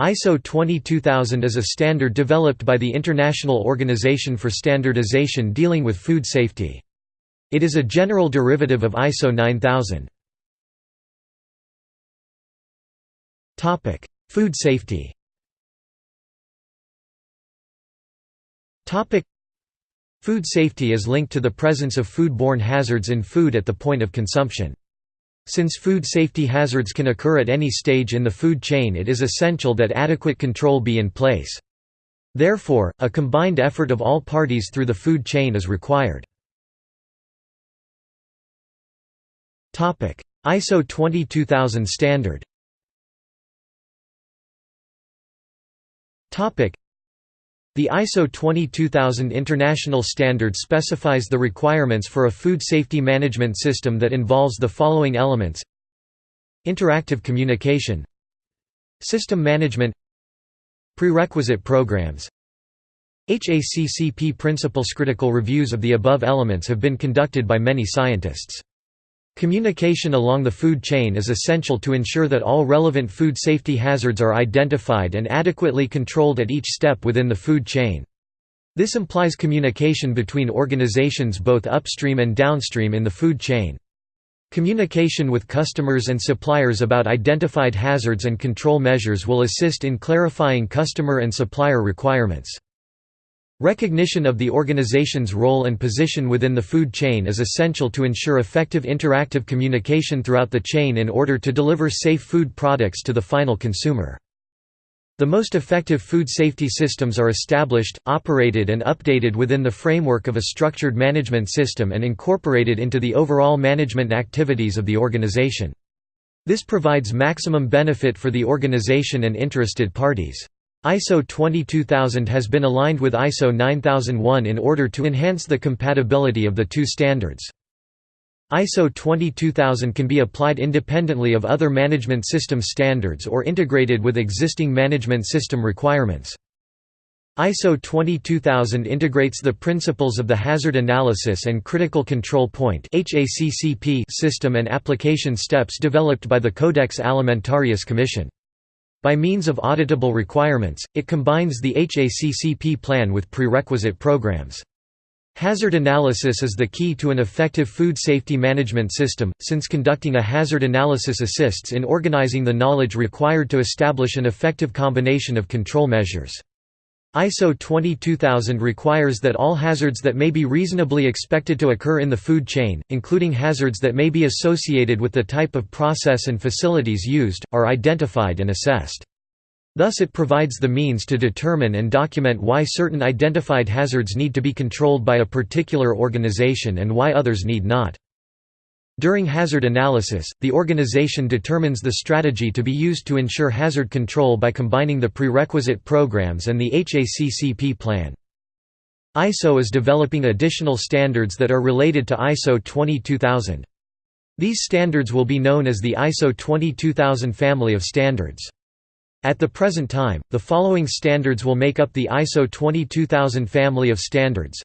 ISO 22000 is a standard developed by the International Organization for Standardization dealing with food safety. It is a general derivative of ISO 9000. Topic: Food safety Topic: Food safety is linked to the presence of food-borne hazards in food at the point of consumption. Since food safety hazards can occur at any stage in the food chain it is essential that adequate control be in place. Therefore, a combined effort of all parties through the food chain is required. ISO 22000 standard the ISO 22000 international standard specifies the requirements for a food safety management system that involves the following elements. Interactive communication. System management. Prerequisite programs. HACCP principles. Critical reviews of the above elements have been conducted by many scientists. Communication along the food chain is essential to ensure that all relevant food safety hazards are identified and adequately controlled at each step within the food chain. This implies communication between organizations both upstream and downstream in the food chain. Communication with customers and suppliers about identified hazards and control measures will assist in clarifying customer and supplier requirements. Recognition of the organization's role and position within the food chain is essential to ensure effective interactive communication throughout the chain in order to deliver safe food products to the final consumer. The most effective food safety systems are established, operated and updated within the framework of a structured management system and incorporated into the overall management activities of the organization. This provides maximum benefit for the organization and interested parties. ISO 22000 has been aligned with ISO 9001 in order to enhance the compatibility of the two standards. ISO 22000 can be applied independently of other management system standards or integrated with existing management system requirements. ISO 22000 integrates the principles of the Hazard Analysis and Critical Control Point system and application steps developed by the Codex Alimentarius Commission. By means of auditable requirements, it combines the HACCP plan with prerequisite programs. Hazard analysis is the key to an effective food safety management system, since conducting a hazard analysis assists in organizing the knowledge required to establish an effective combination of control measures. ISO 22000 requires that all hazards that may be reasonably expected to occur in the food chain, including hazards that may be associated with the type of process and facilities used, are identified and assessed. Thus it provides the means to determine and document why certain identified hazards need to be controlled by a particular organization and why others need not. During hazard analysis, the organization determines the strategy to be used to ensure hazard control by combining the prerequisite programs and the HACCP plan. ISO is developing additional standards that are related to ISO 22000. These standards will be known as the ISO 22000 family of standards. At the present time, the following standards will make up the ISO 22000 family of standards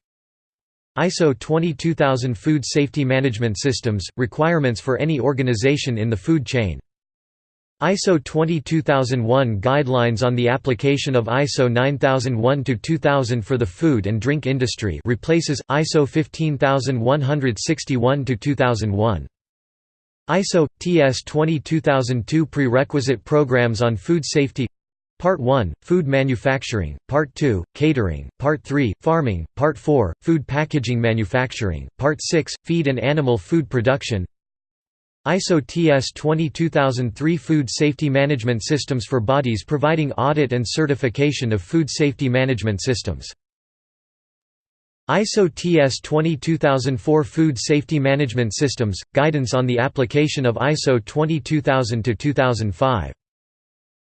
ISO 22000 Food Safety Management Systems – Requirements for any organization in the food chain ISO 22001 Guidelines on the application of ISO 9001-2000 for the food and drink industry replaces, ISO 15161-2001. ISO – TS 22002 Prerequisite Programs on Food Safety Part 1, Food Manufacturing, Part 2, Catering, Part 3, Farming, Part 4, Food Packaging Manufacturing, Part 6, Feed and Animal Food Production. ISO TS 22003 Food Safety Management Systems for bodies providing audit and certification of food safety management systems. ISO TS 22004 Food Safety Management Systems – Guidance on the application of ISO 22000-2005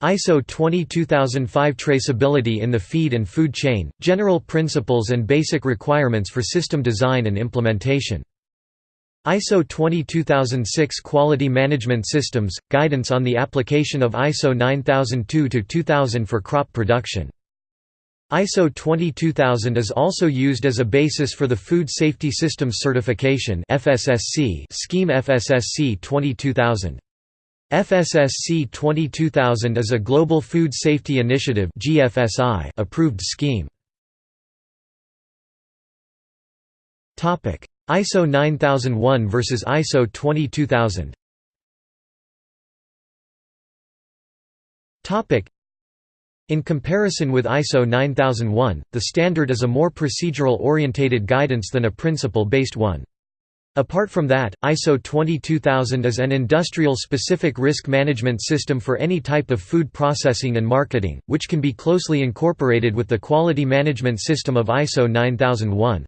ISO 22005 Traceability in the feed and food chain, general principles and basic requirements for system design and implementation. ISO 22006 Quality Management Systems – Guidance on the application of ISO 9002-2000 for crop production. ISO 22000 is also used as a basis for the Food Safety Systems Certification scheme FSSC 22000. FSSC 22000 is a Global Food Safety Initiative approved scheme. ISO 9001 versus ISO 22000 In comparison with ISO 9001, the standard is a more procedural-orientated guidance than a principle-based one. Apart from that, ISO 22000 is an industrial-specific risk management system for any type of food processing and marketing, which can be closely incorporated with the quality management system of ISO 9001.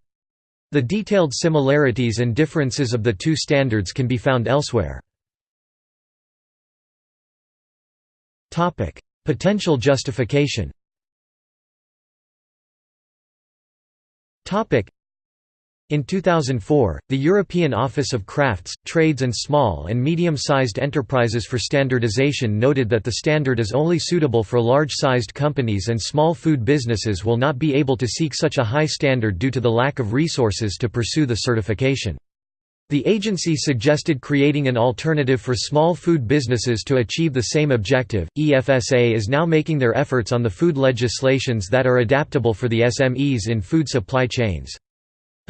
The detailed similarities and differences of the two standards can be found elsewhere. Potential justification in 2004, the European Office of Crafts, Trades and Small and Medium-Sized Enterprises for Standardization noted that the standard is only suitable for large-sized companies and small food businesses will not be able to seek such a high standard due to the lack of resources to pursue the certification. The agency suggested creating an alternative for small food businesses to achieve the same objective. EFSA is now making their efforts on the food legislations that are adaptable for the SMEs in food supply chains.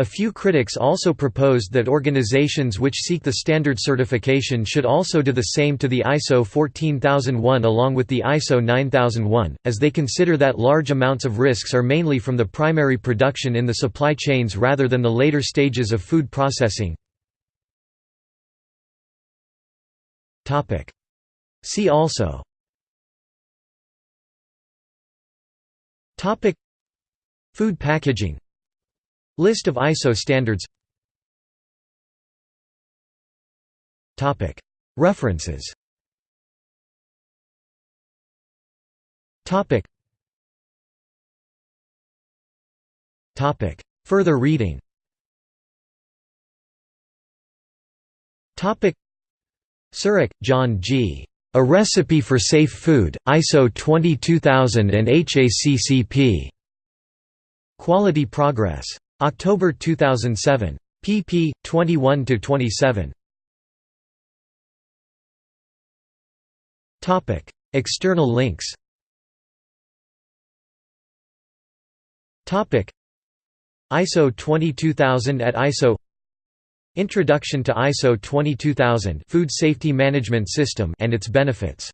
A few critics also proposed that organizations which seek the standard certification should also do the same to the ISO 14001 along with the ISO 9001, as they consider that large amounts of risks are mainly from the primary production in the supply chains rather than the later stages of food processing. See also. Food packaging List of ISO standards. References. Further reading. Surak, John G. A Recipe for Safe Food, ISO 22000 and HACCP. Quality Progress. October 2007. pp. 21–27. External links ISO 22000 at ISO Introduction to ISO 22000 Food Safety Management System and its benefits